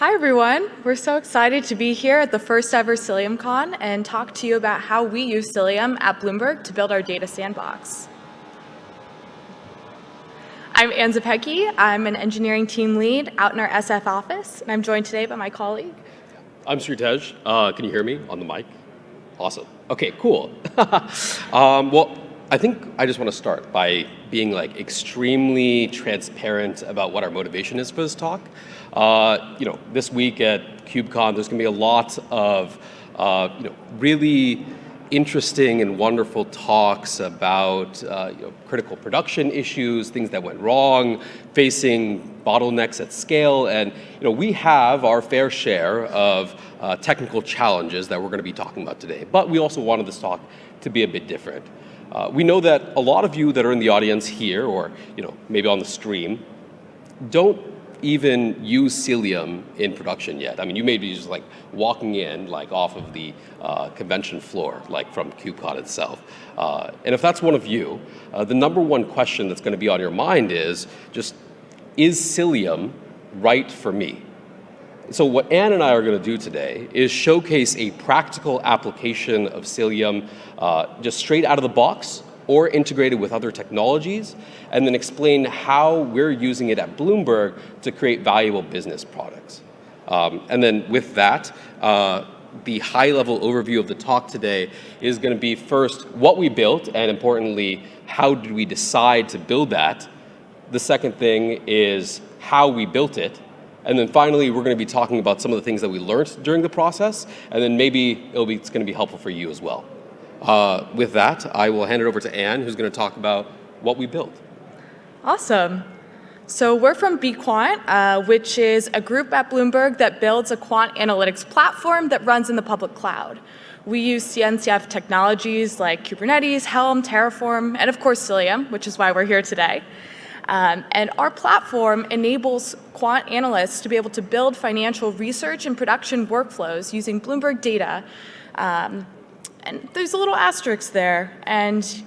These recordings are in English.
Hi, everyone. We're so excited to be here at the first ever CiliumCon and talk to you about how we use Cilium at Bloomberg to build our data sandbox. I'm Ann Zapecki. I'm an engineering team lead out in our SF office, and I'm joined today by my colleague. I'm Sritej. Uh, can you hear me on the mic? Awesome. Okay, cool. um, well, I think I just want to start by being like extremely transparent about what our motivation is for this talk. Uh, you know, this week at KubeCon, there's going to be a lot of uh, you know really interesting and wonderful talks about uh, you know, critical production issues, things that went wrong, facing bottlenecks at scale, and you know we have our fair share of uh, technical challenges that we're going to be talking about today. But we also wanted this talk to be a bit different. Uh, we know that a lot of you that are in the audience here, or you know, maybe on the stream, don't even use Cilium in production yet. I mean, you may be just like walking in like off of the uh, convention floor, like from KubeCon itself. Uh, and if that's one of you, uh, the number one question that's going to be on your mind is just, is Cilium right for me? So what Ann and I are going to do today is showcase a practical application of Cilium uh, just straight out of the box or integrated with other technologies, and then explain how we're using it at Bloomberg to create valuable business products. Um, and then with that, uh, the high-level overview of the talk today is going to be first what we built, and importantly, how did we decide to build that. The second thing is how we built it, and then finally, we're going to be talking about some of the things that we learned during the process, and then maybe it'll be, it's going to be helpful for you as well. Uh, with that, I will hand it over to Anne, who's going to talk about what we built. Awesome. So we're from bQuant, uh, which is a group at Bloomberg that builds a quant analytics platform that runs in the public cloud. We use CNCF technologies like Kubernetes, Helm, Terraform, and of course Cilium, which is why we're here today. Um, and our platform enables quant analysts to be able to build financial research and production workflows using Bloomberg data. Um, and there's a little asterisk there. And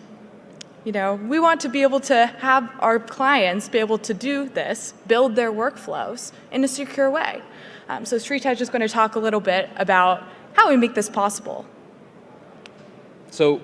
you know, we want to be able to have our clients be able to do this, build their workflows in a secure way. Um, so Sritej is going to talk a little bit about how we make this possible. So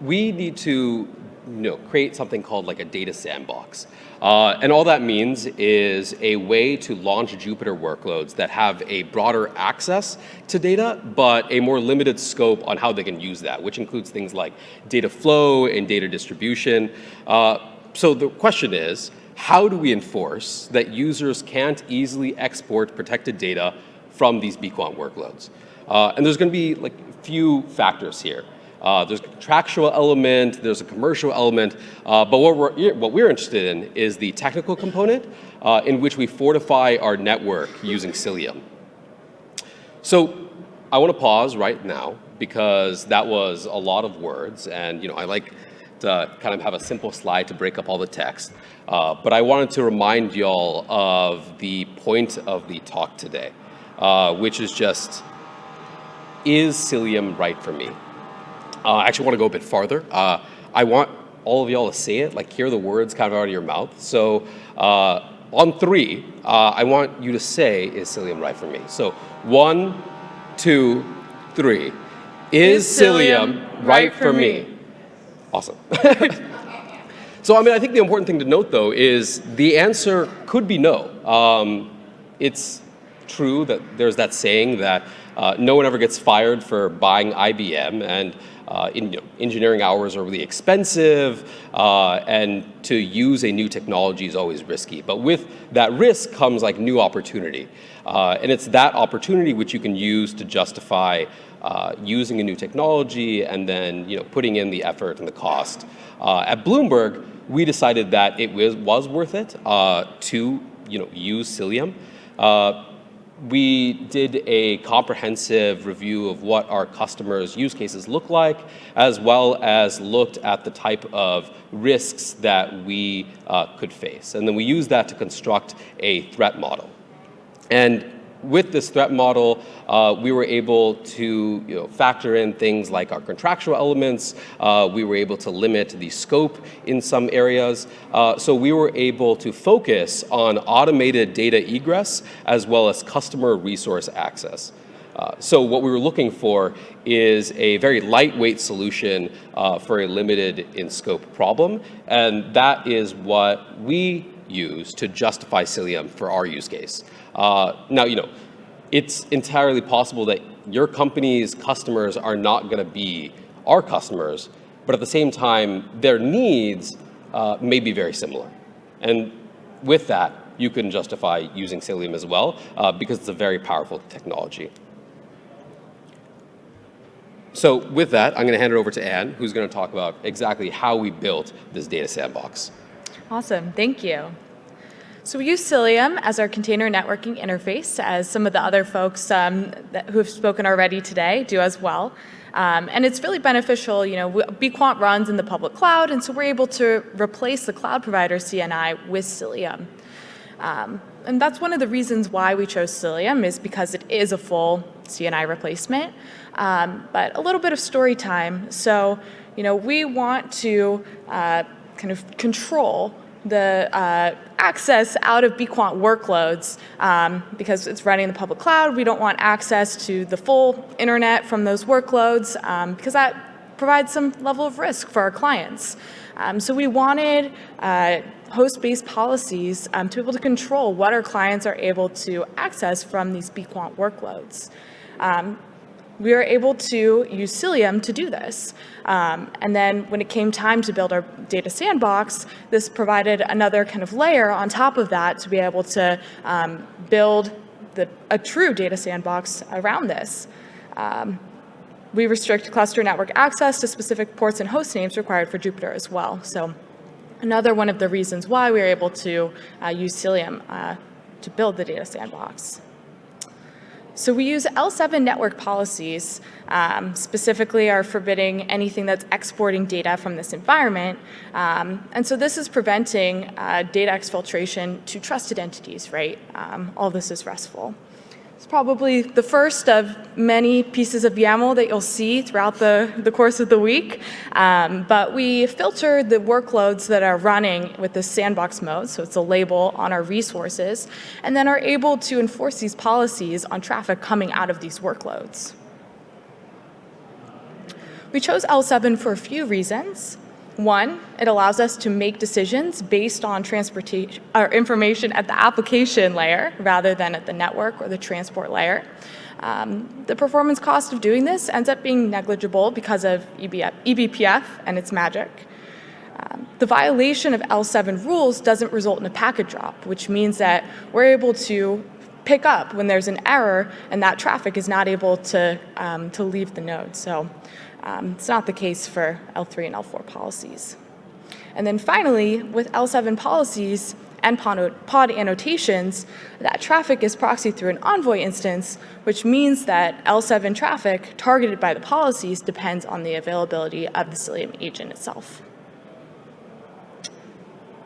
we need to know, create something called like a data sandbox. Uh, and all that means is a way to launch Jupyter workloads that have a broader access to data, but a more limited scope on how they can use that, which includes things like data flow and data distribution. Uh, so the question is, how do we enforce that users can't easily export protected data from these bQuant workloads? Uh, and there's going to be like a few factors here. Uh, there's a contractual element, there's a commercial element, uh, but what we're, what we're interested in is the technical component uh, in which we fortify our network using Cilium. So I want to pause right now because that was a lot of words and you know I like to kind of have a simple slide to break up all the text. Uh, but I wanted to remind y'all of the point of the talk today, uh, which is just, is Cilium right for me? Uh, I actually want to go a bit farther. Uh, I want all of y'all to say it, like hear the words kind of out of your mouth. So uh, on three, uh, I want you to say, is Cilium right for me? So one, two, three. Is, is Cilium, Cilium right, for, for me? me? Awesome. so I mean, I think the important thing to note though is the answer could be no. Um, it's true that there's that saying that uh, no one ever gets fired for buying IBM and uh, in, you know, engineering hours are really expensive, uh, and to use a new technology is always risky. But with that risk comes like new opportunity. Uh, and it's that opportunity which you can use to justify uh, using a new technology and then you know, putting in the effort and the cost. Uh, at Bloomberg, we decided that it was, was worth it uh, to you know, use Cilium we did a comprehensive review of what our customers' use cases look like, as well as looked at the type of risks that we uh, could face. And then we used that to construct a threat model. And with this threat model, uh, we were able to you know, factor in things like our contractual elements. Uh, we were able to limit the scope in some areas. Uh, so we were able to focus on automated data egress as well as customer resource access. Uh, so what we were looking for is a very lightweight solution uh, for a limited in scope problem. And that is what we use to justify Cilium for our use case. Uh, now, you know, it's entirely possible that your company's customers are not going to be our customers, but at the same time, their needs uh, may be very similar. And with that, you can justify using Cilium as well, uh, because it's a very powerful technology. So with that, I'm going to hand it over to Anne, who's going to talk about exactly how we built this data sandbox. Awesome, thank you. So we use Cilium as our container networking interface, as some of the other folks um, that, who have spoken already today do as well. Um, and it's really beneficial, you know, bQuant runs in the public cloud, and so we're able to replace the cloud provider CNI with Cilium. Um, and that's one of the reasons why we chose Cilium is because it is a full CNI replacement. Um, but a little bit of story time. So, you know, we want to uh, kind of control the uh, access out of bQuant workloads um, because it's running in the public cloud. We don't want access to the full internet from those workloads um, because that provides some level of risk for our clients. Um, so we wanted uh, host-based policies um, to be able to control what our clients are able to access from these bQuant workloads. Um, we were able to use Cilium to do this. Um, and then when it came time to build our data sandbox, this provided another kind of layer on top of that to be able to um, build the, a true data sandbox around this. Um, we restrict cluster network access to specific ports and host names required for Jupyter as well. So another one of the reasons why we were able to uh, use Cilium uh, to build the data sandbox. So we use L7 network policies, um, specifically are forbidding anything that's exporting data from this environment. Um, and so this is preventing uh, data exfiltration to trusted entities, right? Um, all this is RESTful. Probably the first of many pieces of YAML that you'll see throughout the, the course of the week. Um, but we filter the workloads that are running with the sandbox mode, so it's a label on our resources, and then are able to enforce these policies on traffic coming out of these workloads. We chose L7 for a few reasons. One, it allows us to make decisions based on transportation or information at the application layer rather than at the network or the transport layer. Um, the performance cost of doing this ends up being negligible because of EBF, eBPF and its magic. Um, the violation of L7 rules doesn't result in a packet drop, which means that we're able to pick up when there's an error and that traffic is not able to, um, to leave the node. So um, it's not the case for L3 and L4 policies. And then finally, with L7 policies and pod annotations, that traffic is proxied through an Envoy instance, which means that L7 traffic targeted by the policies depends on the availability of the Cilium agent itself.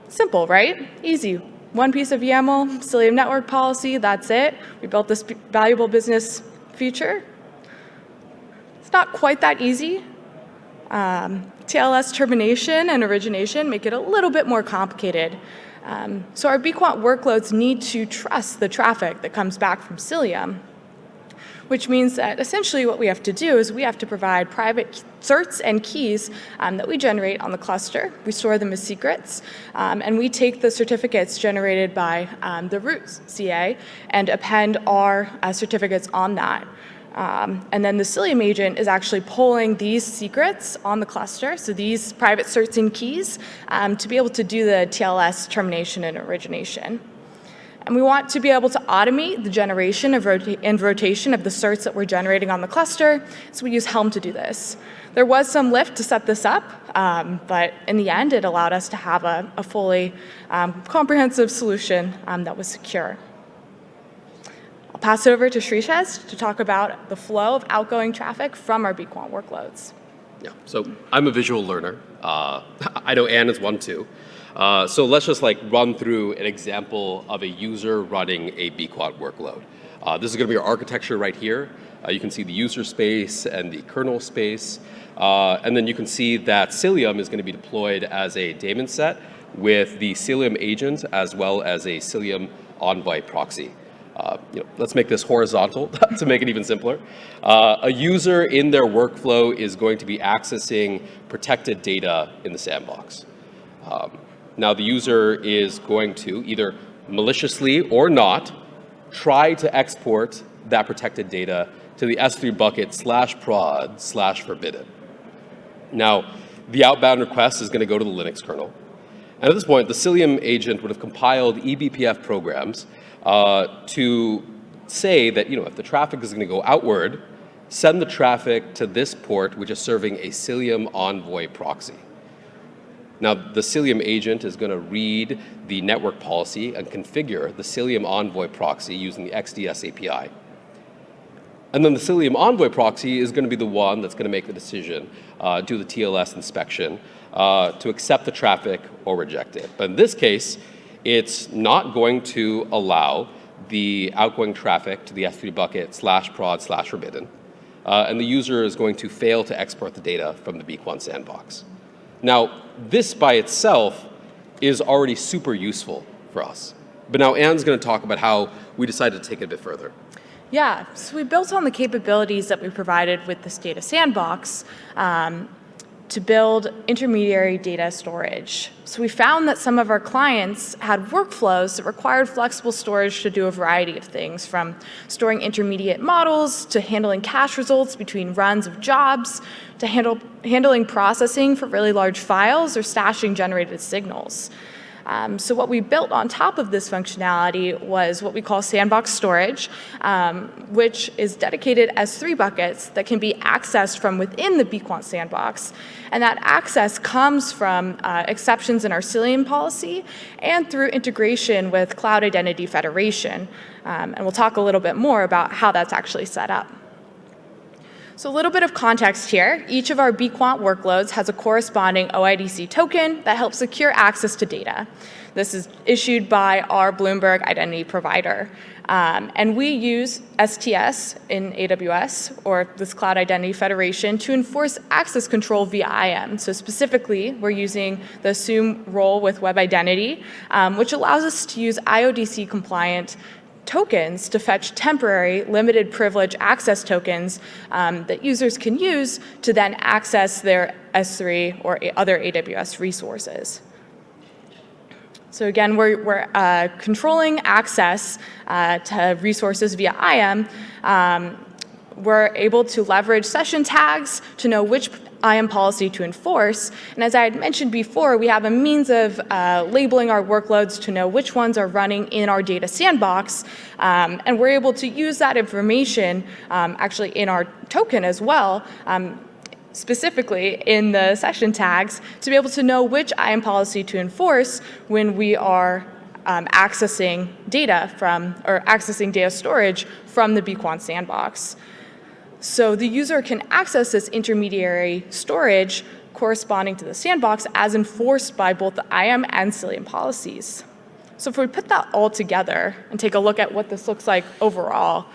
Simple, right? Easy. One piece of YAML, Cilium network policy, that's it. We built this valuable business feature not quite that easy. Um, TLS termination and origination make it a little bit more complicated. Um, so our bQuant workloads need to trust the traffic that comes back from Cilium, which means that essentially what we have to do is we have to provide private certs and keys um, that we generate on the cluster. We store them as secrets, um, and we take the certificates generated by um, the root CA and append our uh, certificates on that. Um, and then the Cilium agent is actually pulling these secrets on the cluster, so these private certs and keys, um, to be able to do the TLS termination and origination. And we want to be able to automate the generation rota and rotation of the certs that we're generating on the cluster, so we use Helm to do this. There was some lift to set this up, um, but in the end, it allowed us to have a, a fully um, comprehensive solution um, that was secure pass it over to Sritej to talk about the flow of outgoing traffic from our bQuant workloads. Yeah, so I'm a visual learner. Uh, I know Anne is one too. Uh, so let's just like run through an example of a user running a bquant workload. Uh, this is going to be our architecture right here. Uh, you can see the user space and the kernel space. Uh, and then you can see that Cilium is going to be deployed as a daemon set with the Cilium agent as well as a Cilium Envoy proxy. Uh, you know, let's make this horizontal to make it even simpler. Uh, a user in their workflow is going to be accessing protected data in the sandbox. Um, now the user is going to either maliciously or not try to export that protected data to the S3 bucket slash prod slash forbidden. Now, the outbound request is going to go to the Linux kernel. And at this point, the Cilium agent would have compiled eBPF programs uh, to say that, you know, if the traffic is going to go outward, send the traffic to this port, which is serving a Cilium Envoy proxy. Now, the Cilium agent is going to read the network policy and configure the Cilium Envoy proxy using the XDS API. And then the Cilium Envoy proxy is going to be the one that's going to make the decision, uh, do the TLS inspection, uh, to accept the traffic or reject it. But in this case, it's not going to allow the outgoing traffic to the S3 bucket slash prod slash forbidden. Uh, and the user is going to fail to export the data from the bquant sandbox. Now, this by itself is already super useful for us. But now Anne's going to talk about how we decided to take it a bit further. Yeah, so we built on the capabilities that we provided with this data sandbox um, to build intermediary data storage. So we found that some of our clients had workflows that required flexible storage to do a variety of things, from storing intermediate models to handling cache results between runs of jobs to handle, handling processing for really large files or stashing generated signals. Um, so what we built on top of this functionality was what we call sandbox storage, um, which is dedicated S3 buckets that can be accessed from within the bquant sandbox. And that access comes from uh, exceptions in our Cilium policy and through integration with Cloud Identity Federation. Um, and we'll talk a little bit more about how that's actually set up. So a little bit of context here. Each of our bquant workloads has a corresponding OIDC token that helps secure access to data. This is issued by our Bloomberg identity provider. Um, and we use STS in AWS, or this Cloud Identity Federation, to enforce access control via IAM. So specifically, we're using the assume role with web identity, um, which allows us to use OIDC compliant tokens to fetch temporary limited privilege access tokens um, that users can use to then access their S3 or other AWS resources. So again, we're, we're uh, controlling access uh, to resources via IAM. Um, we're able to leverage session tags to know which IAM policy to enforce. And as I had mentioned before, we have a means of uh, labeling our workloads to know which ones are running in our data sandbox. Um, and we're able to use that information um, actually in our token as well. Um, specifically in the session tags to be able to know which IAM policy to enforce when we are um, accessing data from, or accessing data storage from the bquant sandbox. So the user can access this intermediary storage corresponding to the sandbox as enforced by both the IAM and Cilium policies. So if we put that all together and take a look at what this looks like overall,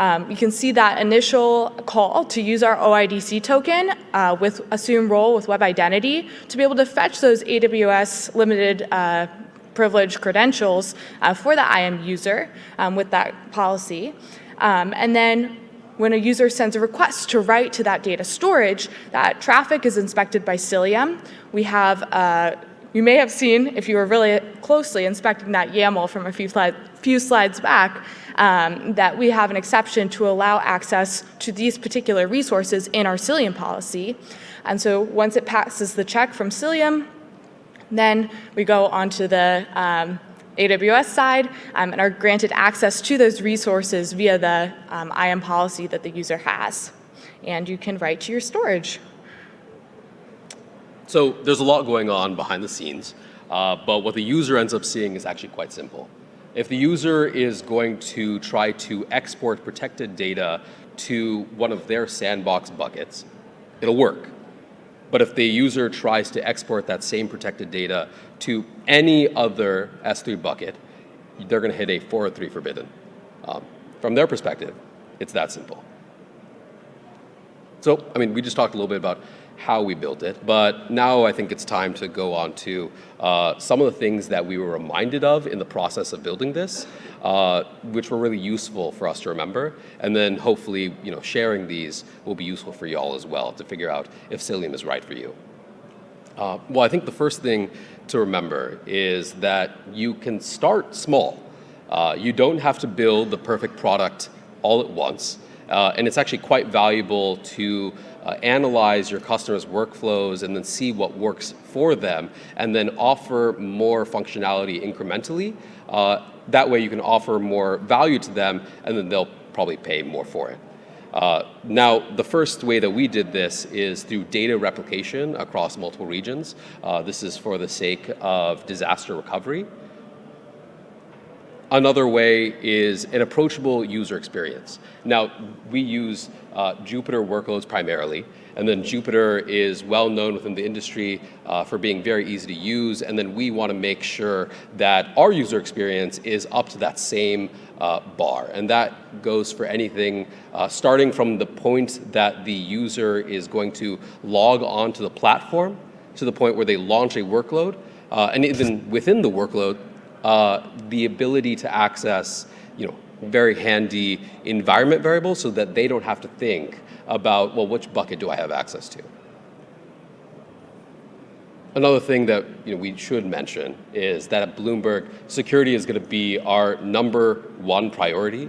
um, you can see that initial call to use our OIDC token uh, with assume role with web identity to be able to fetch those AWS limited uh, privilege credentials uh, for the IAM user um, with that policy. Um, and then when a user sends a request to write to that data storage, that traffic is inspected by Cilium. We have, uh, you may have seen, if you were really closely inspecting that YAML from a few, few slides back, um, that we have an exception to allow access to these particular resources in our Cilium policy. And so once it passes the check from Cilium, then we go onto the um, AWS side um, and are granted access to those resources via the um, IAM policy that the user has. And you can write to your storage. So there's a lot going on behind the scenes, uh, but what the user ends up seeing is actually quite simple. If the user is going to try to export protected data to one of their sandbox buckets, it'll work. But if the user tries to export that same protected data to any other S3 bucket, they're going to hit a 403 forbidden. Um, from their perspective, it's that simple. So, I mean, we just talked a little bit about how we built it, but now I think it's time to go on to uh, some of the things that we were reminded of in the process of building this, uh, which were really useful for us to remember, and then hopefully, you know, sharing these will be useful for y'all as well to figure out if Cilium is right for you. Uh, well, I think the first thing to remember is that you can start small. Uh, you don't have to build the perfect product all at once. Uh, and it's actually quite valuable to uh, analyze your customers' workflows and then see what works for them and then offer more functionality incrementally. Uh, that way you can offer more value to them and then they'll probably pay more for it. Uh, now, the first way that we did this is through data replication across multiple regions. Uh, this is for the sake of disaster recovery. Another way is an approachable user experience. Now, we use uh, Jupyter workloads primarily, and then Jupyter is well known within the industry uh, for being very easy to use, and then we want to make sure that our user experience is up to that same uh, bar. And that goes for anything uh, starting from the point that the user is going to log onto the platform to the point where they launch a workload, uh, and even within the workload, uh, the ability to access, you know, very handy environment variables so that they don't have to think about, well, which bucket do I have access to? Another thing that you know, we should mention is that at Bloomberg, security is going to be our number one priority.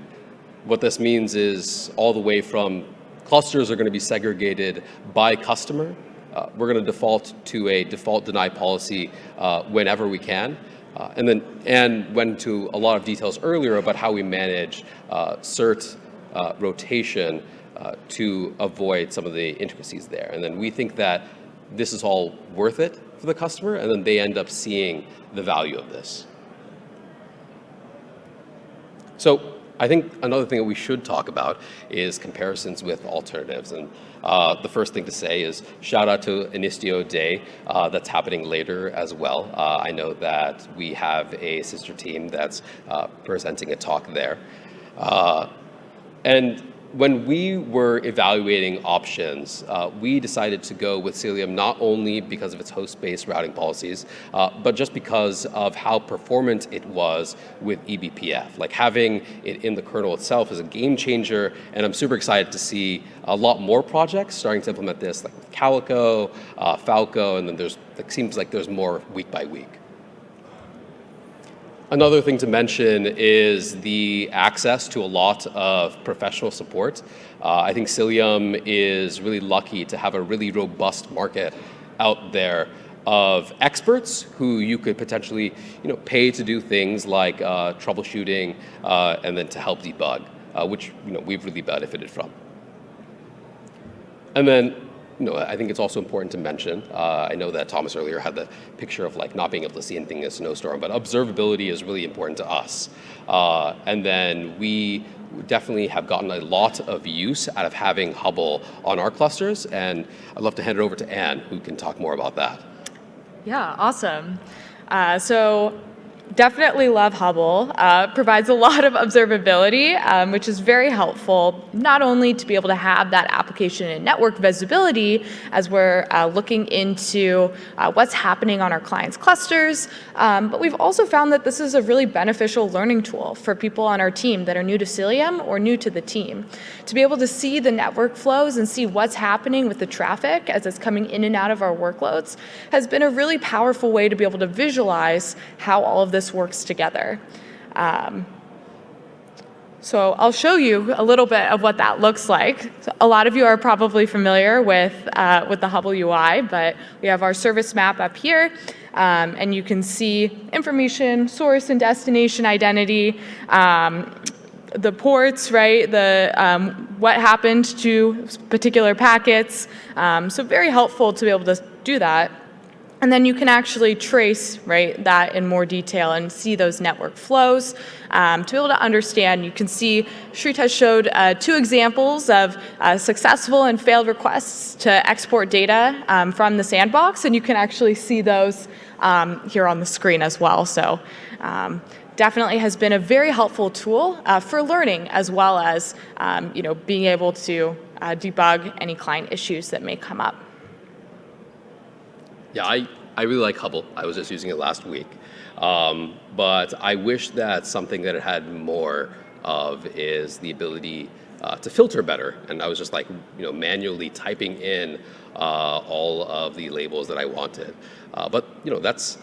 What this means is all the way from clusters are going to be segregated by customer. Uh, we're going to default to a default deny policy uh, whenever we can. Uh, and then Anne went into a lot of details earlier about how we manage uh, cert uh, rotation uh, to avoid some of the intricacies there. And then we think that this is all worth it for the customer, and then they end up seeing the value of this. So I think another thing that we should talk about is comparisons with alternatives. And uh, the first thing to say is shout out to Istio Day uh, that's happening later as well. Uh, I know that we have a sister team that's uh, presenting a talk there. Uh, and when we were evaluating options, uh, we decided to go with Cilium not only because of its host-based routing policies, uh, but just because of how performant it was with eBPF. Like having it in the kernel itself is a game changer, and I'm super excited to see a lot more projects starting to implement this, like with Calico, uh, Falco, and then there's, it seems like there's more week by week. Another thing to mention is the access to a lot of professional support. Uh, I think Cilium is really lucky to have a really robust market out there of experts who you could potentially you know, pay to do things like uh, troubleshooting uh, and then to help debug, uh, which you know, we've really benefited from. And then know, I think it's also important to mention, uh, I know that Thomas earlier had the picture of like not being able to see anything in a snowstorm, but observability is really important to us. Uh, and then we definitely have gotten a lot of use out of having Hubble on our clusters, and I'd love to hand it over to Anne, who can talk more about that. Yeah, awesome. Uh, so definitely love Hubble. Uh, provides a lot of observability, um, which is very helpful, not only to be able to have that application and network visibility as we're uh, looking into uh, what's happening on our clients' clusters, um, but we've also found that this is a really beneficial learning tool for people on our team that are new to Cilium or new to the team. To be able to see the network flows and see what's happening with the traffic as it's coming in and out of our workloads has been a really powerful way to be able to visualize how all of this works together. Um, so I'll show you a little bit of what that looks like. So a lot of you are probably familiar with, uh, with the Hubble UI, but we have our service map up here. Um, and you can see information, source and destination identity, um, the ports, right, the, um, what happened to particular packets. Um, so very helpful to be able to do that. And then you can actually trace right, that in more detail and see those network flows. Um, to be able to understand, you can see Shrit has showed uh, two examples of uh, successful and failed requests to export data um, from the sandbox, and you can actually see those um, here on the screen as well. So um, definitely has been a very helpful tool uh, for learning as well as um, you know, being able to uh, debug any client issues that may come up. Yeah, I, I really like Hubble. I was just using it last week. Um, but I wish that something that it had more of is the ability uh, to filter better. And I was just like, you know, manually typing in uh, all of the labels that I wanted. Uh, but, you know, that's,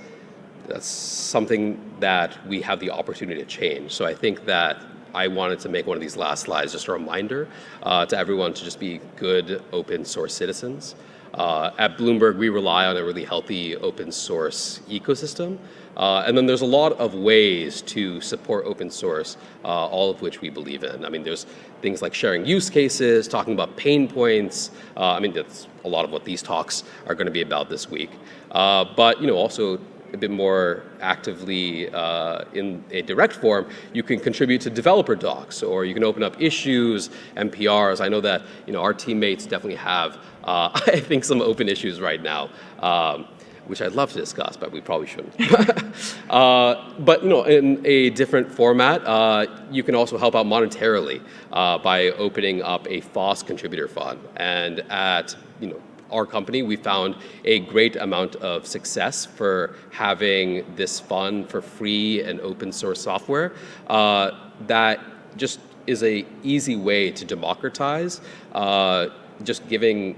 that's something that we have the opportunity to change. So I think that I wanted to make one of these last slides just a reminder uh, to everyone to just be good open source citizens. Uh, at Bloomberg, we rely on a really healthy open source ecosystem. Uh, and then there's a lot of ways to support open source, uh, all of which we believe in. I mean, there's things like sharing use cases, talking about pain points. Uh, I mean, that's a lot of what these talks are going to be about this week. Uh, but, you know, also a bit more actively uh, in a direct form, you can contribute to developer docs or you can open up issues, NPRs. I know that you know, our teammates definitely have, uh, I think, some open issues right now. Um, which I'd love to discuss, but we probably shouldn't. uh, but you know, in a different format, uh, you can also help out monetarily uh, by opening up a FOSS contributor fund. And at you know, our company, we found a great amount of success for having this fund for free and open source software uh, that just is a easy way to democratize uh, just giving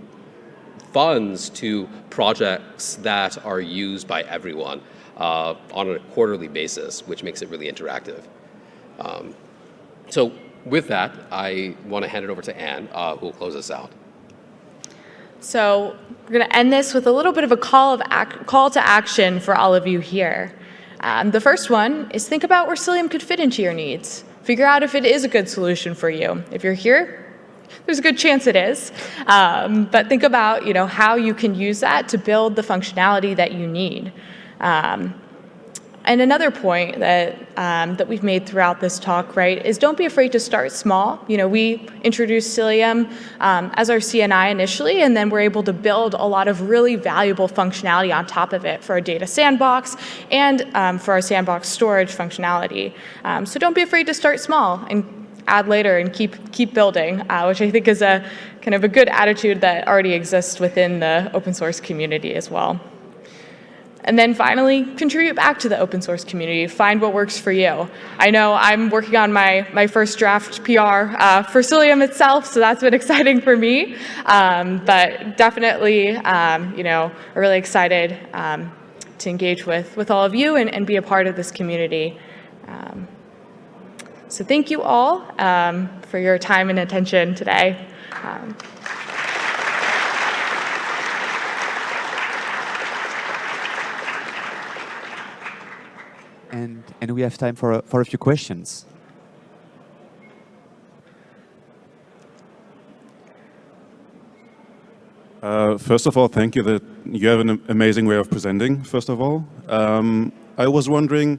funds to projects that are used by everyone uh, on a quarterly basis, which makes it really interactive. Um, so with that, I want to hand it over to Anne, uh, who will close us out. So we're going to end this with a little bit of a call, of call to action for all of you here. Um, the first one is think about where Cilium could fit into your needs. Figure out if it is a good solution for you. If you're here, there's a good chance it is. Um, but think about you know, how you can use that to build the functionality that you need. Um, and another point that, um, that we've made throughout this talk, right, is don't be afraid to start small. You know, we introduced Cilium um, as our CNI initially, and then we're able to build a lot of really valuable functionality on top of it for our data sandbox and um, for our sandbox storage functionality. Um, so don't be afraid to start small and add later and keep, keep building, uh, which I think is a kind of a good attitude that already exists within the open source community as well. And then finally, contribute back to the open source community. Find what works for you. I know I'm working on my, my first draft PR uh, for Cilium itself, so that's been exciting for me. Um, but definitely, um, you know, really excited um, to engage with, with all of you and, and be a part of this community. So thank you all um, for your time and attention today. Um, and, and we have time for a, for a few questions. Uh, first of all, thank you that you have an amazing way of presenting, first of all. Um, I was wondering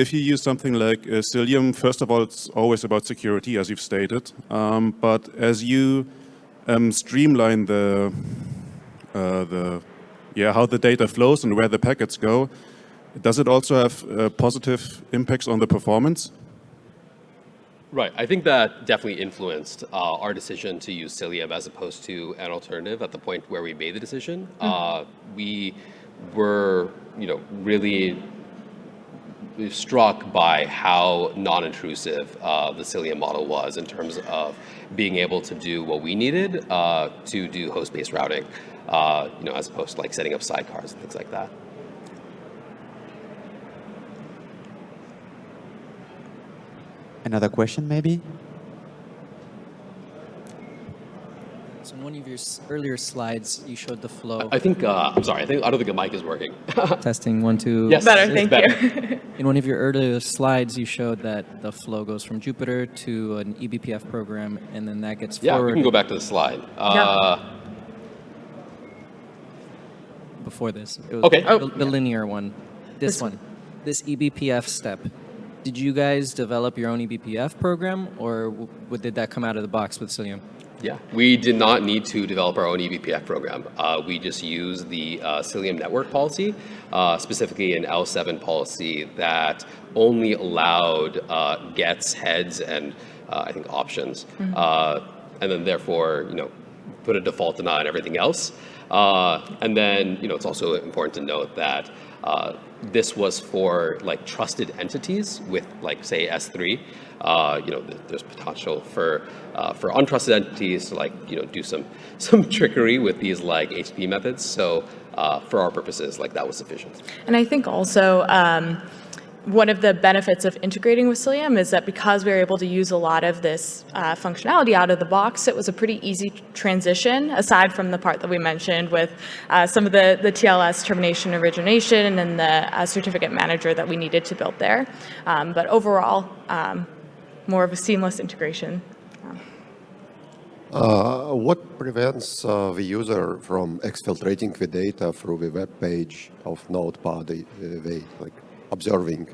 if you use something like uh, Cilium, first of all, it's always about security, as you've stated. Um, but as you um, streamline the, uh, the, yeah, how the data flows and where the packets go, does it also have uh, positive impacts on the performance? Right. I think that definitely influenced uh, our decision to use Cilium as opposed to an alternative at the point where we made the decision. Mm -hmm. uh, we were, you know, really struck by how non-intrusive uh, the Cilium model was in terms of being able to do what we needed uh, to do host-based routing, uh, you know, as opposed to like setting up sidecars and things like that. Another question, maybe? So in one of your earlier slides, you showed the flow. I think, uh, I'm sorry, I think I don't think the mic is working. Testing one, two. Yes, better, thank better. you. in one of your earlier slides, you showed that the flow goes from Jupyter to an eBPF program, and then that gets yeah, forwarded. we can go back to the slide. Uh, before this. It was Okay. The, the linear one. This, This one. This E eBPF step. Did you guys develop your own eBPF program, or w- w- did that come out of the box with Cilium? Yeah, we did not need to develop our own eBPF program. Uh, we just used the uh, Cilium network policy, uh, specifically an L7 policy that only allowed uh, gets, heads, and uh, I think options. Uh, and then therefore, you know, put a default deny on everything else. Uh, and then, you know, it's also important to note that uh, this was for like trusted entities with like say S3. Uh, you know, there's potential for uh, for untrusted entities to like you know do some some trickery with these like HTTP methods. So uh, for our purposes, like that was sufficient. And I think also um, one of the benefits of integrating with Cilium is that because we were able to use a lot of this uh, functionality out of the box, it was a pretty easy transition, aside from the part that we mentioned with uh, some of the, the TLS termination origination and the uh, certificate manager that we needed to build there. Um, but overall, um, more of a seamless integration. Uh, what prevents uh, the user from exfiltrating the data through the web page of Notepad, uh, they like observing?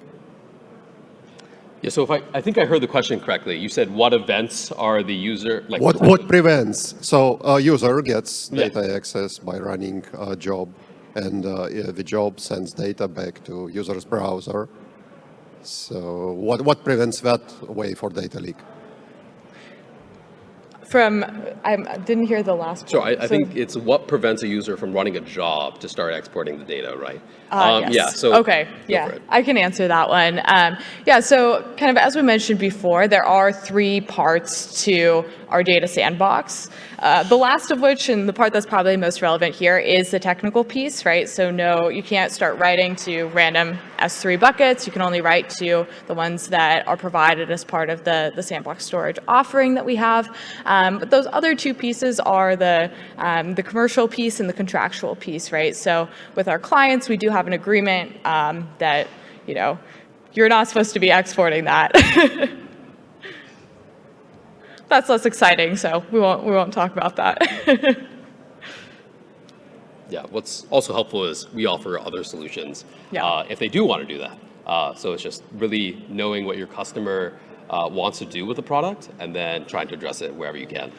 Yeah. So if I I think I heard the question correctly, you said what events are the user like What what prevents? So a user gets Yeah. data access by running a job, and uh, the job sends data back to user's browser. So what what prevents that way for data leak? From, I didn't hear the last So part. I, I think it's what prevents a user from running a job to start exporting the data, right? Uh, Um, yes. Yeah. So okay, yeah. I can answer that one. Um, yeah, so kind of as we mentioned before, there are three parts to our data sandbox. Uh, the last of which, and the part that's probably most relevant here, is the technical piece, right? So no, you can't start writing to random S3 buckets. You can only write to the ones that are provided as part of the, the sandbox storage offering that we have. Um, but those other two pieces are the, um, the commercial piece and the contractual piece, right? So with our clients, we do have an agreement um, that, you know, you're not supposed to be exporting that. That's less exciting, so we won't, we won't talk about that. Yeah, what's also helpful is we offer other solutions Yeah. uh, if they do want to do that. Uh, so it's just really knowing what your customer uh, wants to do with the product and then trying to address it wherever you can.